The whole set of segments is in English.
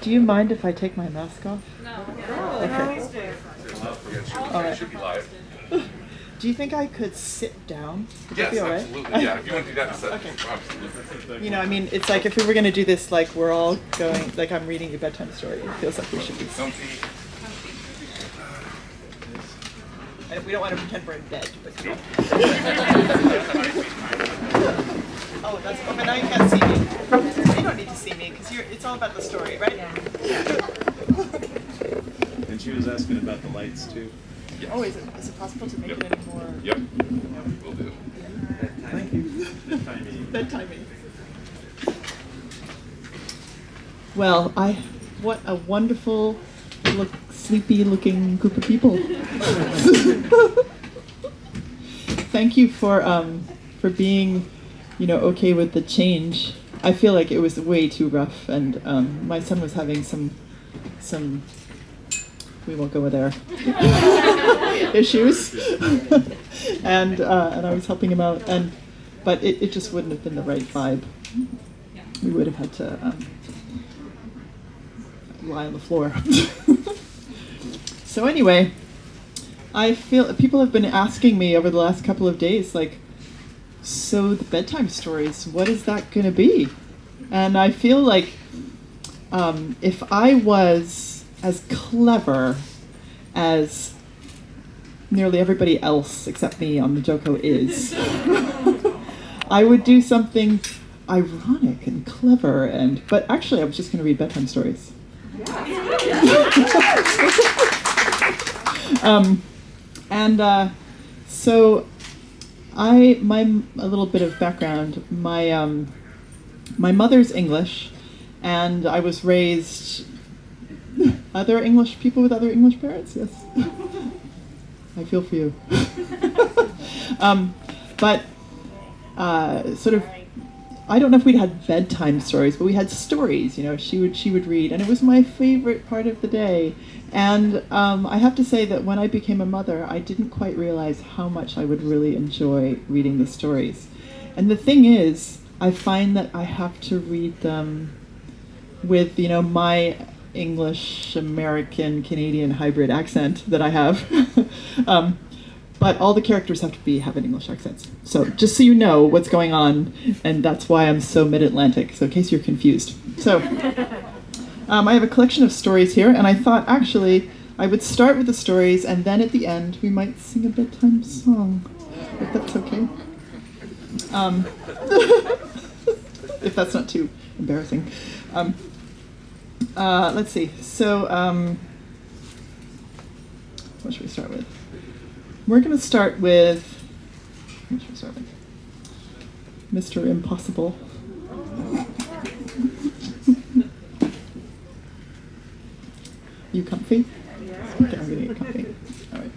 Do you mind if I take my mask off? No. Okay. All right. Should be. Do you think I could sit down? Would Yes, be all right? absolutely. Yeah, if you want to do that, so- Okay. absolutely. You know, I mean, it's like if we were going to do this, like we're all going, like I'm reading a bedtime story. It feels like we should be. Comfy. And we don't want to pretend we're in bed, but. oh, that's. But now you can't see me. You don't need to see me because. It's all about the story, right? And she was asking about the lights too. Oh, is it, is it possible to make Yep. it any more Yep, yep. we'll do. Thank you. Timing. bedtiming? Well, I. What a wonderful, look, sleepy-looking group of people. Thank you for um, for being, you know, okay with the change. I feel like it was way too rough, and um, my son was having some some. We won't go there. issues, and uh, and I was helping him out, and but it, it just wouldn't have been the right vibe. We would have had to um, lie on the floor. so anyway, I feel people have been asking me over the last couple of days, like, so the bedtime stories, what is that going to be? And I feel like um, if I was as clever as nearly everybody else except me on the JoCo is, I would do something ironic and clever and but actually I was just going to read bedtime stories. um, and uh, so I my a little bit of background. My um, my mother's English, and I was raised. Other English people with other English parents, yes. I feel for you. um, but uh, sort of, I don't know if we'd had bedtime stories, but we had stories. You know, she would she would read, and it was my favorite part of the day. And um, I have to say that when I became a mother, I didn't quite realize how much I would really enjoy reading the stories. And the thing is, I find that I have to read them with you know my English American Canadian hybrid accent that I have. um, but all the characters have to be have an English accent. So just so you know what's going on, and that's why I'm so mid-Atlantic. So in case you're confused. So um, I have a collection of stories here, and I thought actually I would start with the stories, and then at the end we might sing a bedtime song, if that's okay. Um, if that's not too embarrassing. Um, uh, let's see. So, um, what should we start with? We're going to start with. Mr. Impossible. you comfy? Okay, I'm going to get comfy. All right.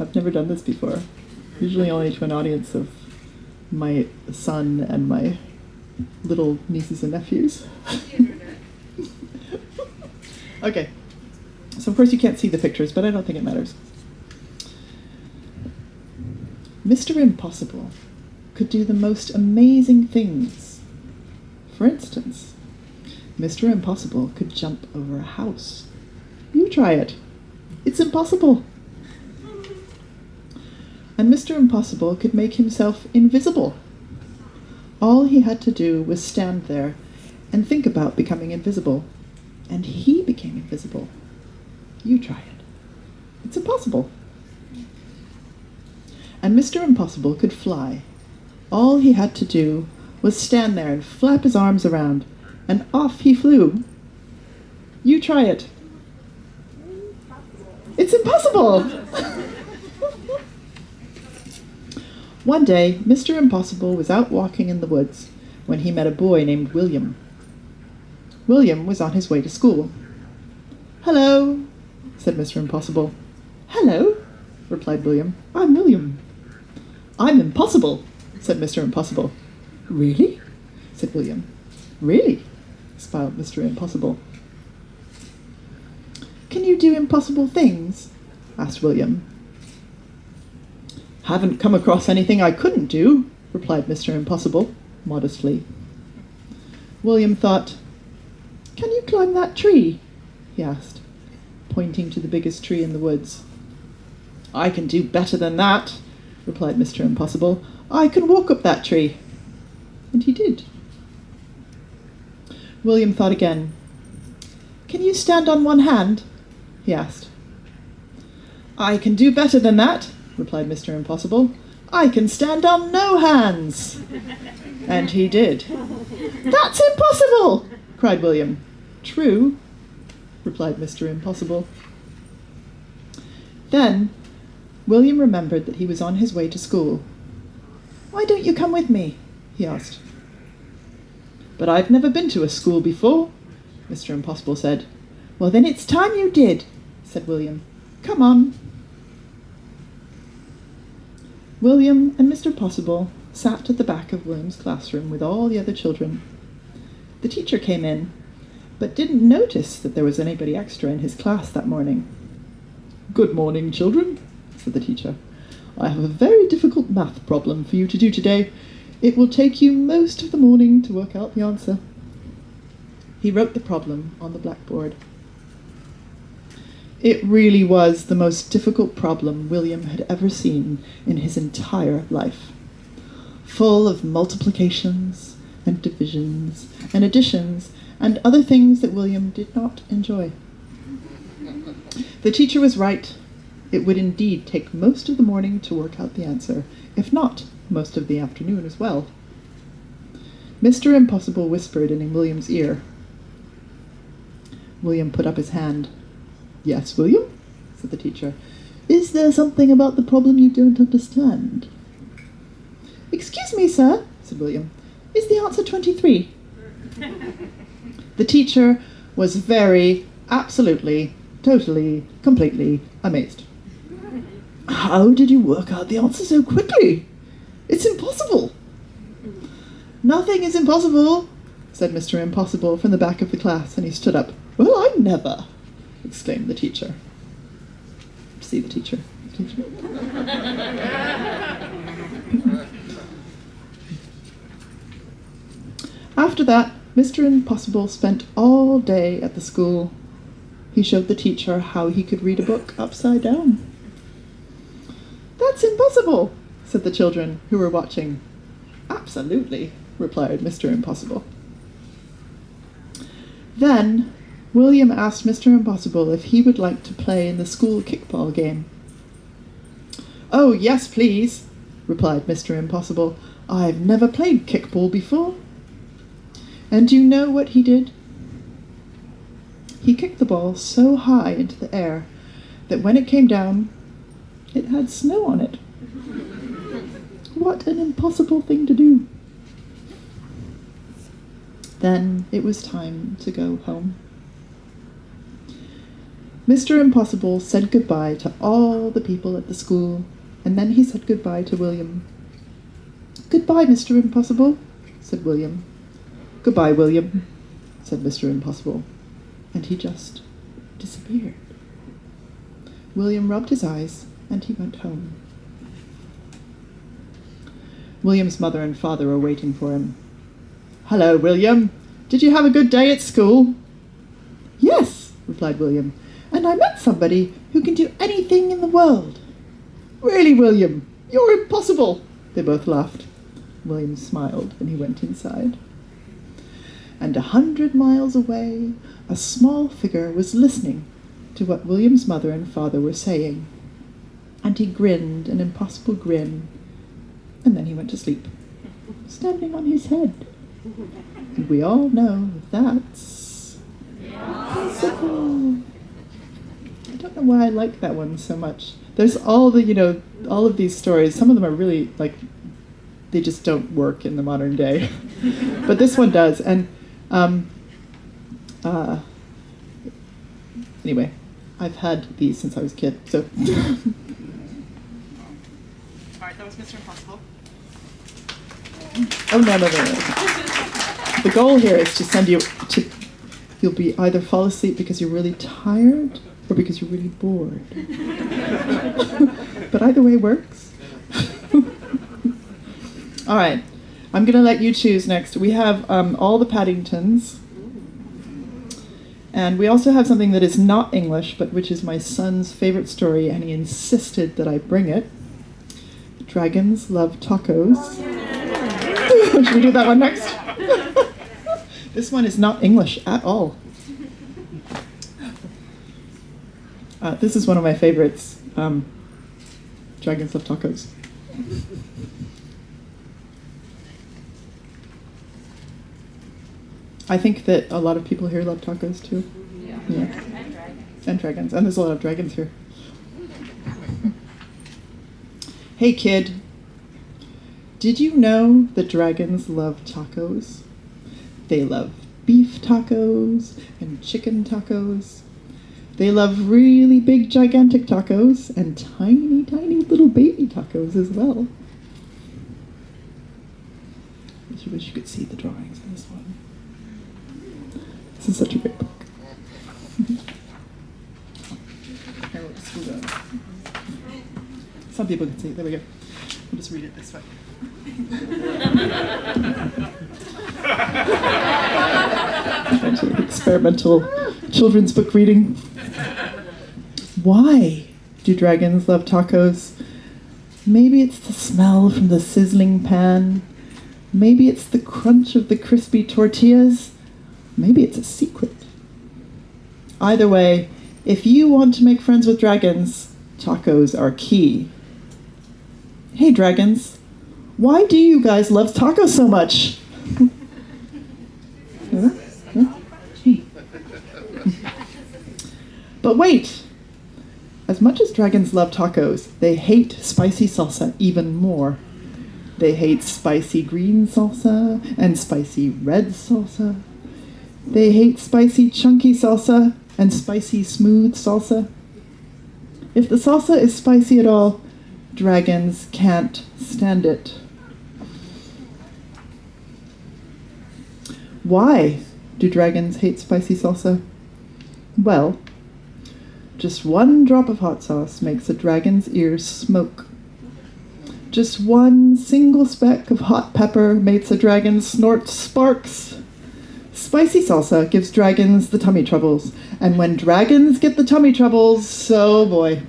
I've never done this before. Usually only to an audience of my son and my little nieces and nephews. okay. So of course you can't see the pictures, but I don't think it matters. Mr. Impossible could do the most amazing things. For instance, Mr. Impossible could jump over a house. You try it. It's impossible. And Mr. Impossible could make himself invisible. All he had to do was stand there and think about becoming invisible. And he became invisible. You try it. It's impossible. And Mr. Impossible could fly. All he had to do was stand there and flap his arms around, and off he flew. You try it. It's impossible! One day, Mr. Impossible was out walking in the woods when he met a boy named William. William was on his way to school. Hello, said Mr. Impossible. Hello, replied William. I'm William. I'm impossible, said Mr. Impossible. Really? said William. Really? smiled Mr. Impossible. Can you do impossible things? asked William. Haven't come across anything I couldn't do, replied Mr. Impossible, modestly. William thought, Can you climb that tree? he asked, pointing to the biggest tree in the woods. I can do better than that, replied Mr. Impossible. I can walk up that tree. And he did. William thought again. Can you stand on one hand? he asked. I can do better than that, replied Mr. Impossible. I can stand on no hands. And he did. That's impossible, cried William. True, replied Mr. Impossible. Then William remembered that he was on his way to school. Why don't you come with me? he asked. But I've never been to a school before, Mr. Impossible said. Well, then it's time you did, said William. Come on. William and Mr. Possible sat at the back of William's classroom with all the other children. The teacher came in, but didn't notice that there was anybody extra in his class that morning. Good morning, children, said the teacher. I have a very difficult math problem for you to do today. It will take you most of the morning to work out the answer. He wrote the problem on the blackboard. It really was the most difficult problem William had ever seen in his entire life. Full of multiplications and divisions and additions and other things that William did not enjoy. The teacher was right. It would indeed take most of the morning to work out the answer, if not most of the afternoon as well. Mr. Impossible whispered in William's ear. William put up his hand. Yes, William, said the teacher. Is there something about the problem you don't understand? Excuse me, sir, said William. Is the answer 23? The teacher was very, absolutely, totally, completely amazed. How did you work out the answer so quickly? It's impossible. Nothing is impossible, said Mr. Impossible from the back of the class, and he stood up. Well, I never, exclaimed the teacher. See the teacher. teacher. After that, Mr. Impossible spent all day at the school. He showed the teacher how he could read a book upside down. That's impossible, said the children who were watching. Absolutely, replied Mr. Impossible. Then William asked Mr. Impossible if he would like to play in the school kickball game. Oh, yes, please, replied Mr. Impossible. I've never played kickball before. And do you know what he did? He kicked the ball so high into the air that when it came down, it had snow on it. What an impossible thing to do. Then it was time to go home. Mr. Impossible said goodbye to all the people at the school, and then he said goodbye to William. Goodbye, Mr. Impossible, said William. Goodbye, William, said Mr. Impossible, and he just disappeared. William rubbed his eyes, and he went home. William's mother and father were waiting for him. Hello, William. Did you have a good day at school? Yes, replied William, and I met somebody who can do anything in the world. Really, William, you're impossible, they both laughed. William smiled and he went inside. And a hundred miles away, a small figure was listening to what William's mother and father were saying. And he grinned an impossible grin, and then he went to sleep, standing on his head. And we all know that's impossible. I don't know why I like that one so much. There's all the, you know, all of these stories. Some of them are really like, they just don't work in the modern day. but this one does. And um, uh, anyway, I've had these since I was a kid. So. all right, that was Mr. Impossible. Oh no no no no! The goal here is to send you to. You'll be either fall asleep because you're really tired or because you're really bored. but either way works. All right. I'm going to let you choose next. We have um, all the Paddingtons. And we also have something that is not English, but which is my son's favorite story, and he insisted that I bring it. Dragons love tacos. Should we do that one next? this one is not English at all. Uh, this is one of my favorites. Um, Dragons love tacos. I think that a lot of people here love tacos too. Yeah. Yeah. And dragons. And dragons. And there's a lot of dragons here. hey kid, did you know that dragons love tacos? They love beef tacos and chicken tacos. They love really big, gigantic tacos and tiny, tiny little baby tacos as well. I wish you could see the drawings in this one. This is such a great book. Some people can see it. There we go. We'll just read it this way. Experimental children's book reading. Why do dragons love tacos? Maybe it's the smell from the sizzling pan. Maybe it's the crunch of the crispy tortillas. Maybe it's a secret. Either way, if you want to make friends with dragons, tacos are key. Hey, dragons, why do you guys love tacos so much? But wait! As much as dragons love tacos, they hate spicy salsa even more. They hate spicy green salsa and spicy red salsa. They hate spicy chunky salsa and spicy smooth salsa. If the salsa is spicy at all, dragons can't stand it. Why do dragons hate spicy salsa? Well, just one drop of hot sauce makes a dragon's ears smoke. Just one single speck of hot pepper makes a dragon snort sparks. Spicy salsa gives dragons the tummy troubles, and when dragons get the tummy troubles, so boy.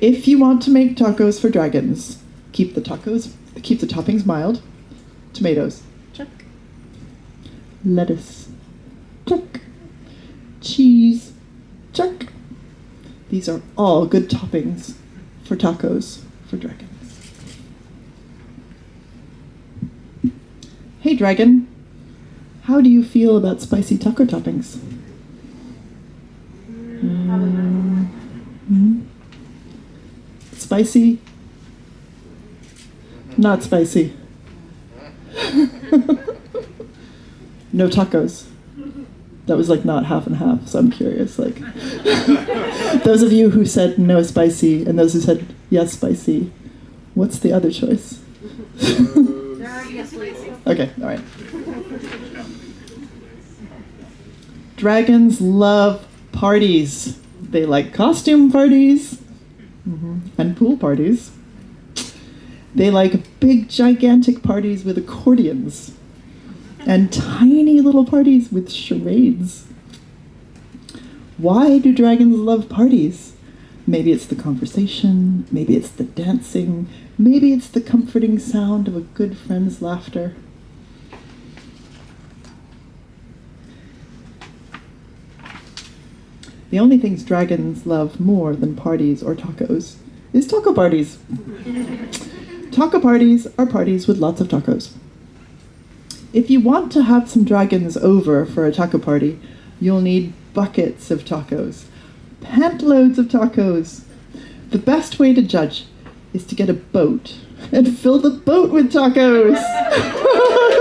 If you want to make tacos for dragons, keep the tacos, keep the toppings mild. Tomatoes, check. Lettuce, check. Cheese, check. These are all good toppings for tacos for dragons. Hey, dragon. How do you feel about spicy taco toppings? Mm, mm. Spicy? Not spicy. no tacos. That was like not half and half, so I'm curious. Like, those of you who said no spicy and those who said yes spicy, what's the other choice? They're already asleep. Okay, all right. Dragons love parties. They like costume parties mhm, and pool parties. They like big, gigantic parties with accordions and tiny little parties with charades. Why do dragons love parties? Maybe it's the conversation, maybe it's the dancing, maybe it's the comforting sound of a good friend's laughter. The only things dragons love more than parties or tacos is taco parties. taco parties are parties with lots of tacos. If you want to have some dragons over for a taco party, you'll need buckets of tacos, pantloads of tacos. The best way to judge is to get a boat and fill the boat with tacos.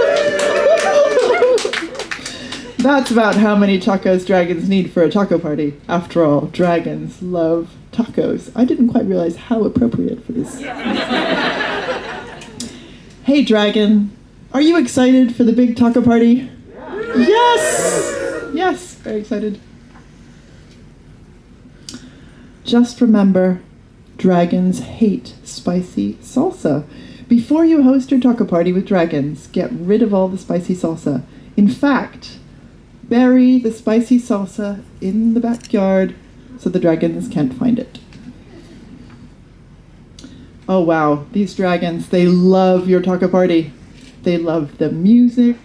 That's about how many tacos dragons need for a taco party. After all, dragons love tacos. I didn't quite realize how appropriate for this. hey, dragon, are you excited for the big taco party? Yes! Yes, very excited. Just remember, dragons hate spicy salsa Before you host your taco party with dragons, get rid of all the spicy salsa. In fact, bury the spicy salsa in the backyard so the dragons can't find it. Oh wow, these dragons, they love your taco party. They love the music,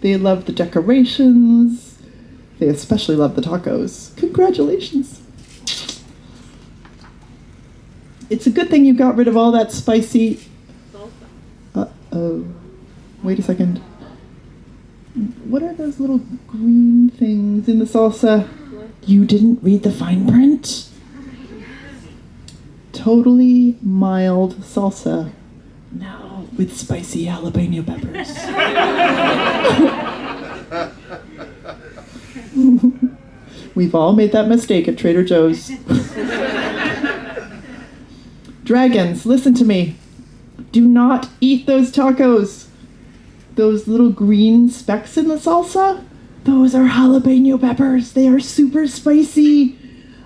they love the decorations, they especially love the tacos. Congratulations! It's a good thing you got rid of all that spicy. Uh oh. Wait a second. What are those little green things in the salsa? You didn't read the fine print? Totally mild salsa. Now with spicy jalapeno peppers. We've all made that mistake at Trader Joe's. Dragons, listen to me. Do not eat those tacos. Those little green specks in the salsa, those are jalapeno peppers. They are super spicy.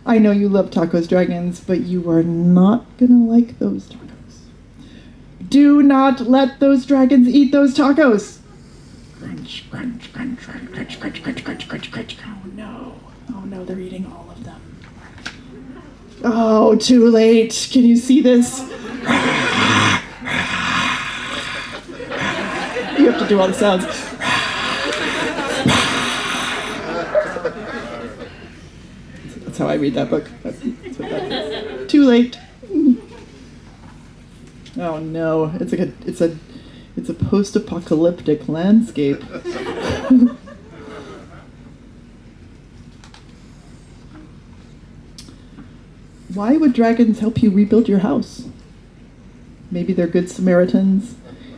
I know you love tacos, dragons, but you are not gonna like those tacos. Do not let those dragons eat those tacos. Crunch, crunch, crunch, crunch, crunch, crunch, crunch, crunch, crunch, crunch. Oh no. Oh no, they're eating all of them. Oh, too late. Can you see this? To do all the sounds. That's how I read that book. Too late. Oh no, it's like a it's a it's a post-apocalyptic landscape. Why would dragons help you rebuild your house? Maybe they're good Samaritans.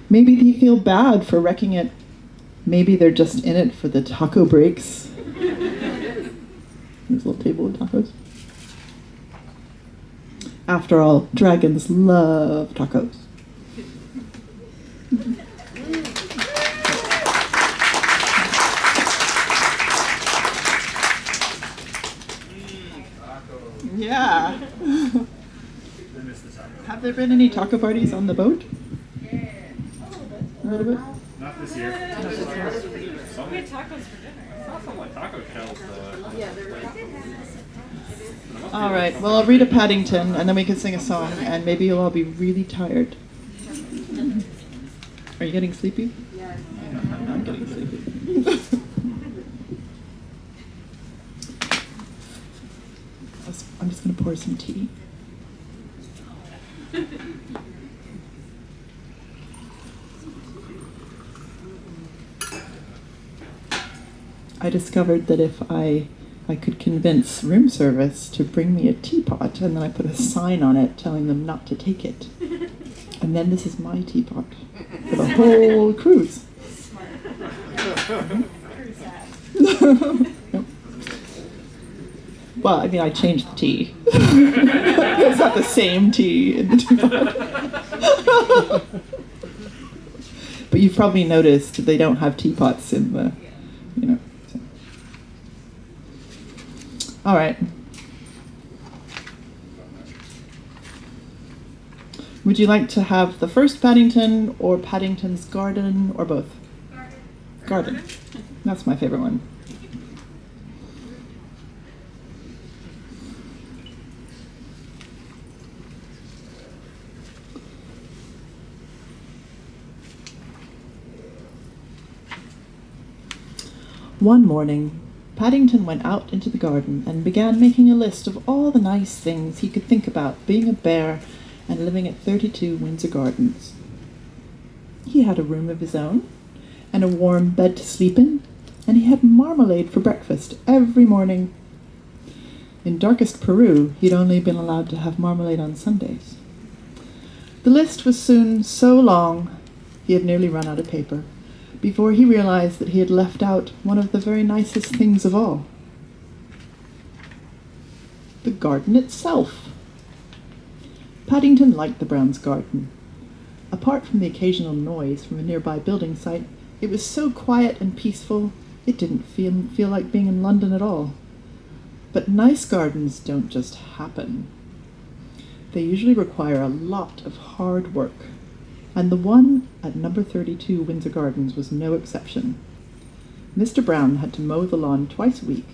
Maybe they feel bad for wrecking it. Maybe they're just in it for the taco breaks. There's a little table of tacos. After all, dragons love tacos. Yeah. Have there been any taco parties on the boat? A little bit. Not this year. We had tacos for dinner. Some like taco shells though. Yeah, they were All right. Well, I'll read a Paddington, and then we can sing a song, and maybe you'll all be really tired. Are you getting sleepy? Yeah. I'm getting sleepy. I was- I'm just gonna pour some tea. I discovered that if I I could convince room service to bring me a teapot, and then I put a sign on it telling them not to take it, and then this is my teapot for the whole cruise. Well, I mean, I changed the tea. it's not the same tea in the teapot. but you've probably noticed they don't have teapots in the, you know. so. All right. Would you like to have the first Paddington or Paddington's Garden or both? Garden. That's my favorite one. One morning, Paddington went out into the garden and began making a list of all the nice things he could think about being a bear and living at 32 Windsor Gardens. He had a room of his own, and a warm bed to sleep in, and he had marmalade for breakfast every morning. In darkest Peru, he'd only been allowed to have marmalade on Sundays. The list was soon so long he had nearly run out of paper before he realized that he had left out one of the very nicest things of all the garden itself. Paddington liked the Browns' garden. Apart from the occasional noise from a nearby building site, it was so quiet and peaceful it didn't feel, feel like being in London at all. But nice gardens don't just happen. They usually require a lot of hard work. And the one at number 32 Windsor Gardens was no exception. Mr. Brown had to mow the lawn twice a week,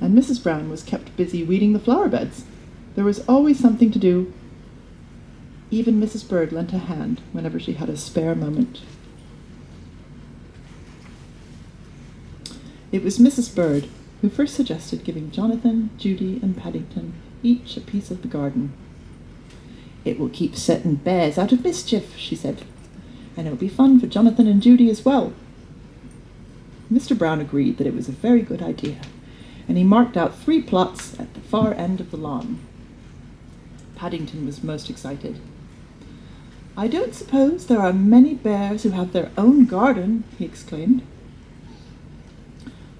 and Mrs. Brown was kept busy weeding the flower beds. There was always something to do. Even Mrs. Bird lent a hand whenever she had a spare moment. It was Mrs. Bird who first suggested giving Jonathan, Judy, and Paddington each a piece of the garden. It will keep certain bears out of mischief, she said, and it will be fun for Jonathan and Judy as well. Mr. Brown agreed that it was a very good idea, and he marked out three plots at the far end of the lawn. Paddington was most excited. I don't suppose there are many bears who have their own garden, he exclaimed.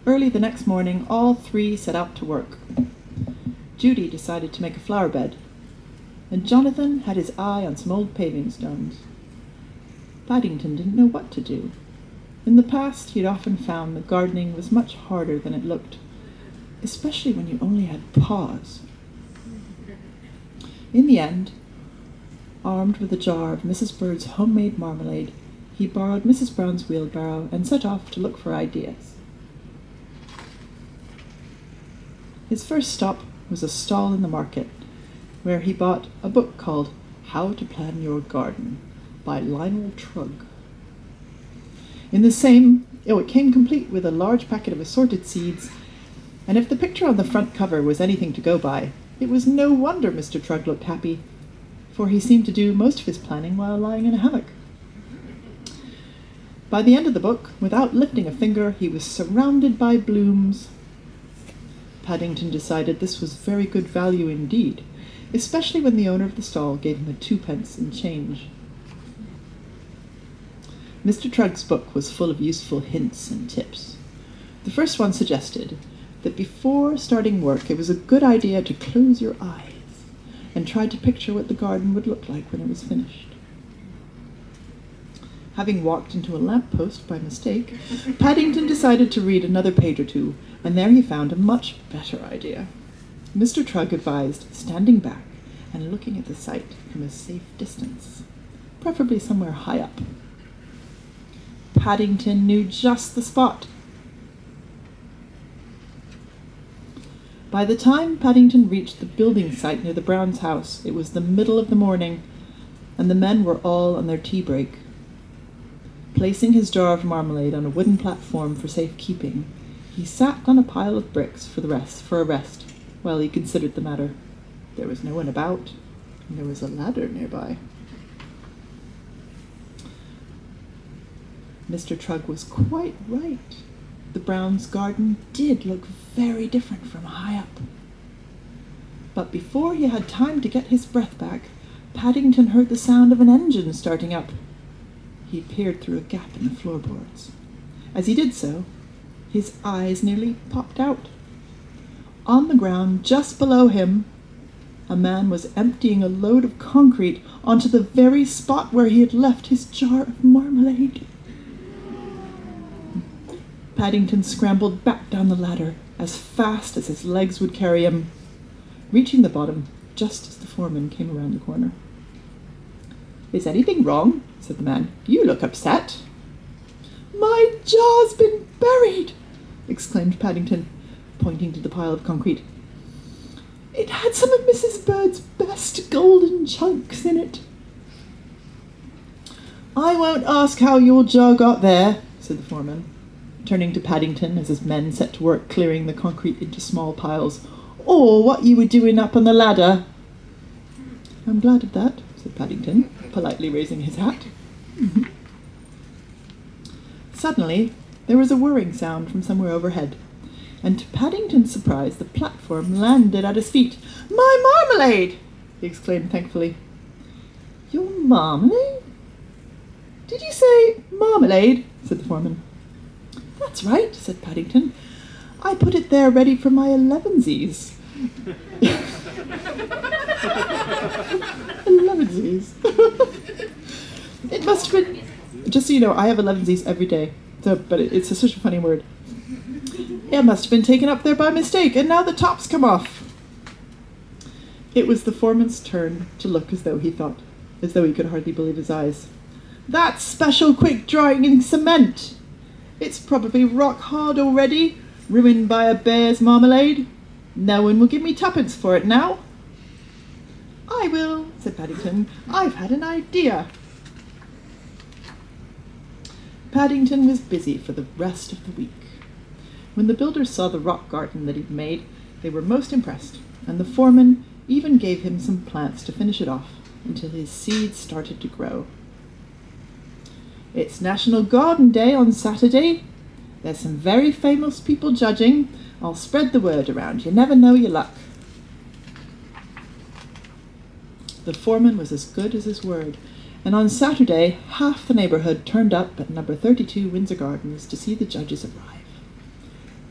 Early the next morning, all three set out to work. Judy decided to make a flower bed, and Jonathan had his eye on some old paving stones. Paddington didn't know what to do. In the past, he had often found that gardening was much harder than it looked, especially when you only had paws. In the end, armed with a jar of Mrs. Bird's homemade marmalade, he borrowed Mrs. Brown's wheelbarrow and set off to look for ideas. His first stop was a stall in the market, where he bought a book called How to Plan Your Garden by Lionel Trugg. In the same, oh, it came complete with a large packet of assorted seeds, and if the picture on the front cover was anything to go by, it was no wonder Mr. Trugg looked happy, for he seemed to do most of his planning while lying in a hammock. By the end of the book, without lifting a finger, he was surrounded by blooms. Paddington decided this was very good value indeed, especially when the owner of the stall gave him a twopence in change. Mr. Trugg's book was full of useful hints and tips. The first one suggested that before starting work it was a good idea to close your eyes and try to picture what the garden would look like when it was finished. Having walked into a lamp post by mistake, Paddington decided to read another page or two, and there he found a much better idea. Mr. Trugg advised standing back and looking at the site from a safe distance, preferably somewhere high up. Paddington knew just the spot. By the time Paddington reached the building site near the Browns' house, it was the middle of the morning, and the men were all on their tea break. Placing his jar of marmalade on a wooden platform for safe keeping, he sat on a pile of bricks for the rest for a rest while he considered the matter. There was no one about, and there was a ladder nearby. Mr. Trugg was quite right. The Browns' garden did look very different from high up. But before he had time to get his breath back, Paddington heard the sound of an engine starting up. He peered through a gap in the floorboards. As he did so, his eyes nearly popped out. On the ground just below him, a man was emptying a load of concrete onto the very spot where he had left his jar of marmalade. Paddington scrambled back down the ladder as fast as his legs would carry him, reaching the bottom just as the foreman came around the corner. Is anything wrong? said the man. You look upset. My jar's been buried, exclaimed Paddington, pointing to the pile of concrete. It had some of Mrs. Bird's best golden chunks in it. I won't ask how your jar got there, said the foreman, turning to Paddington as his men set to work clearing the concrete into small piles, or what you were doing up on the ladder. I'm glad of that, said Paddington, politely raising his hat. Mm-hmm. Suddenly, there was a whirring sound from somewhere overhead, and to Paddington's surprise, the platform landed at his feet. My marmalade! he exclaimed thankfully. Your marmalade? Did you say marmalade? said the foreman. That's right, said Paddington. I put it there ready for my elevensies. elevensies. it must have been. Just so you know, I have elevensies every day. So, but it, it's a, such a funny word. It must have been taken up there by mistake, and now the top's come off. It was the foreman's turn to look as though he thought, as though he could hardly believe his eyes. That's special quick drying in cement. It's probably rock hard already, ruined by a bear's marmalade. No one will give me twopence for it now. I will, said Paddington. I've had an idea. Paddington was busy for the rest of the week. When the builders saw the rock garden that he'd made, they were most impressed, and the foreman even gave him some plants to finish it off until his seeds started to grow. It's National Garden Day on Saturday. There's some very famous people judging. I'll spread the word around. You never know your luck. The foreman was as good as his word, and on Saturday half the neighbourhood turned up at number 32 Windsor Gardens to see the judges arrive.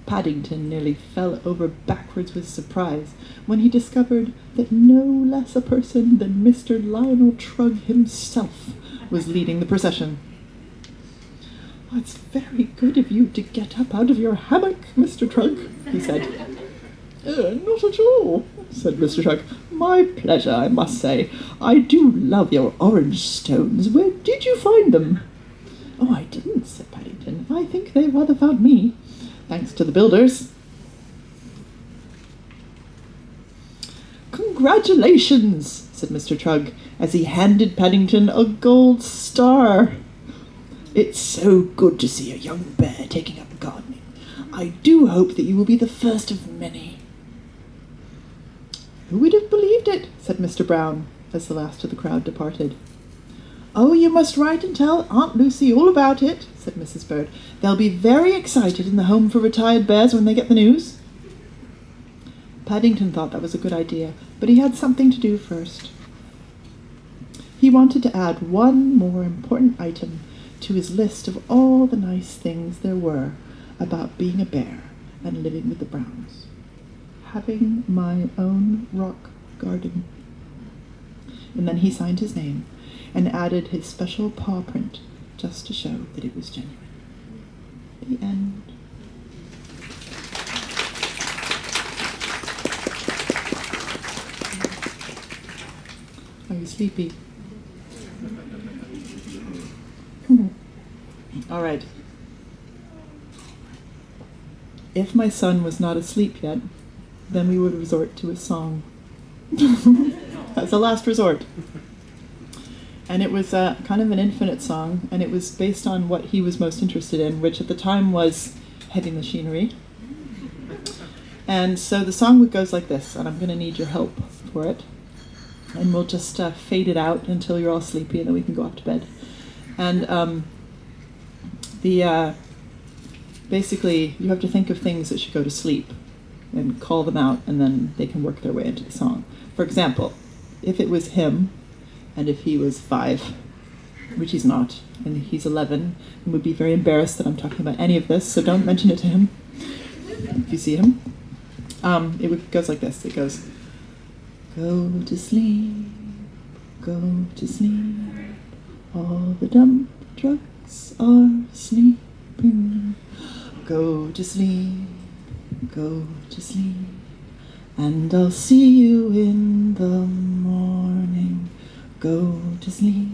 Paddington nearly fell over backwards with surprise when he discovered that no less a person than Mr. Lionel Trugg himself was leading the procession. "Oh, it's very good of you to get up out of your hammock, Mr. Trugg, he said. "Uh, not at all, said Mr. Trugg. My pleasure, I must say. I do love your orange stones. Where did you find them? Oh, I didn't, said Paddington. I think they rather found me, thanks to the builders. Congratulations, said Mr. Trugg, as he handed Paddington a gold star. It's so good to see a young bear taking up gardening. I do hope that you will be the first of many. Who would have believed it? said Mr. Brown, as the last of the crowd departed. Oh, you must write and tell Aunt Lucy all about it, said Mrs. Bird. They'll be very excited in the Home for Retired Bears when they get the news. Paddington thought that was a good idea, but he had something to do first. He wanted to add one more important item to his list of all the nice things there were about being a bear and living with the Browns. Having my own rock garden. And then he signed his name and added his special paw print just to show that it was genuine. The end. Are you sleepy? All right. If my son was not asleep yet, then we would resort to a song. As a last resort. And it was uh, kind of an infinite song, and it was based on what he was most interested in, which at the time was heavy machinery. And so the song goes like this, and I'm going to need your help for it. And we'll just uh, fade it out until you're all sleepy, and then we can go off to bed. And um, the uh, basically, you have to think of things that should go to sleep, and call them out, and then they can work their way into the song. For example, if it was him, and if he was five, which he's not, and he's 11, and would be very embarrassed that I'm talking about any of this, so don't mention it to him if you see him. Um, it goes like this. It goes, Go to sleep, go to sleep. All the dump trucks are sleeping. Go to sleep, go to sleep. And I'll see you in the morning. Go to sleep,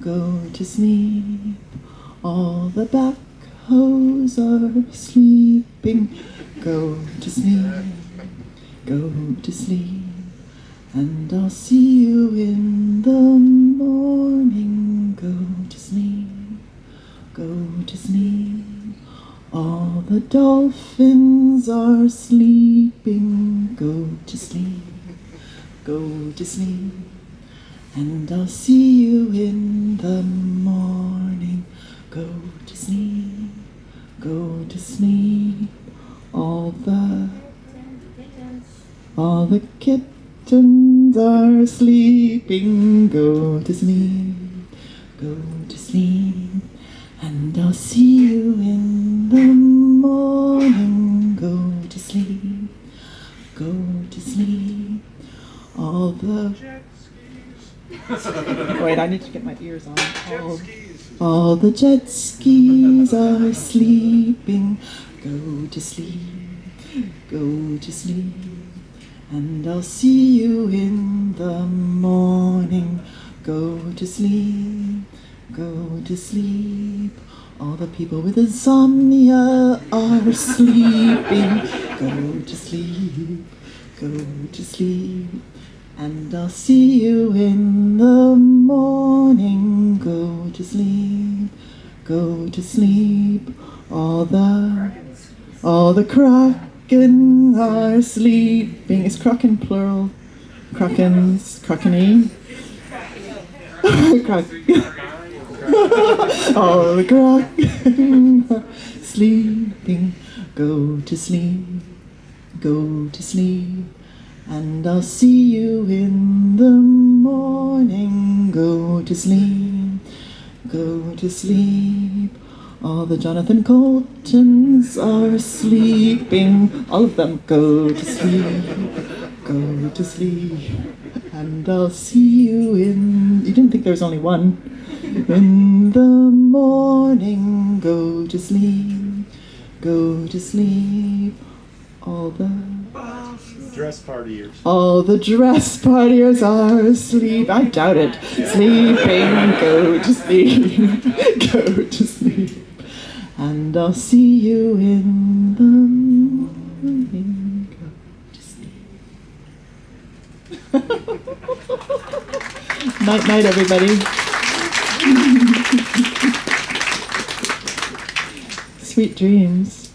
go to sleep. All the backhoes are sleeping. Go to sleep, go to sleep. And I'll see you in the morning. Go to sleep, go to sleep. All the dolphins are sleeping. Go to sleep, go to sleep. And I'll see you in the morning. Go to sleep, go to sleep. All the all the kittens are sleeping. Go to sleep, go to sleep. And I'll see you in the morning. Go to sleep, go to sleep. All the Wait, I need to get my ears on. All, oh. all the jet skis are sleeping. Go to sleep, go to sleep. And I'll see you in the morning. Go to sleep, go to sleep. All the people with insomnia are sleeping. Go to sleep, go to sleep. And I'll see you in the morning. Go to sleep, go to sleep. All the all the kraken are sleeping. Is kraken plural? Krakens, krakeni? Krak- all the kraken are sleeping. Go to sleep, go to sleep. And I'll see you in the morning. Go to sleep, go to sleep. All the Jonathan Coultons are sleeping. All of them go to sleep, go to sleep. And I'll see you in. You didn't think there was only one. In the morning, go to sleep, go to sleep. All the Dress partiers. all the dress partiers are asleep. I doubt it. Sleeping, go to sleep, go to sleep. And I'll see you in the morning. Go to sleep. night, night, everybody. Sweet dreams.